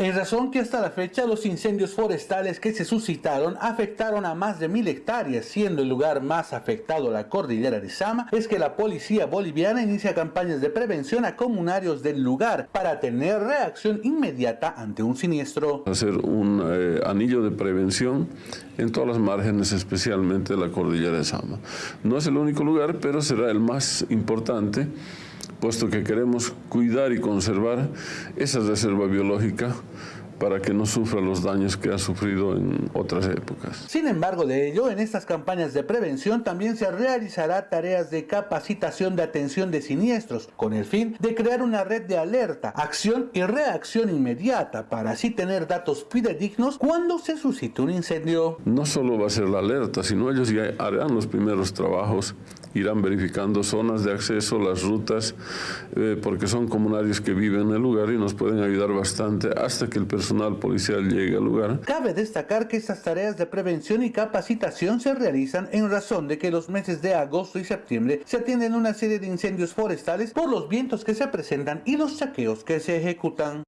En razón que hasta la fecha los incendios forestales que se suscitaron afectaron a más de mil hectáreas, siendo el lugar más afectado la cordillera de Sama, es que la policía boliviana inicia campañas de prevención a comunarios del lugar para tener reacción inmediata ante un siniestro. Hacer un eh, anillo de prevención en todas las márgenes, especialmente la cordillera de Sama. No es el único lugar, pero será el más importante puesto que queremos cuidar y conservar esa reserva biológica para que no sufra los daños que ha sufrido en otras épocas. Sin embargo de ello, en estas campañas de prevención también se realizará tareas de capacitación de atención de siniestros, con el fin de crear una red de alerta, acción y reacción inmediata para así tener datos fidedignos cuando se suscite un incendio. No solo va a ser la alerta, sino ellos ya harán los primeros trabajos irán verificando zonas de acceso, las rutas, eh, porque son comunarios que viven en el lugar y nos pueden ayudar bastante hasta que el Cabe destacar que estas tareas de prevención y capacitación se realizan en razón de que los meses de agosto y septiembre se atienden una serie de incendios forestales por los vientos que se presentan y los saqueos que se ejecutan.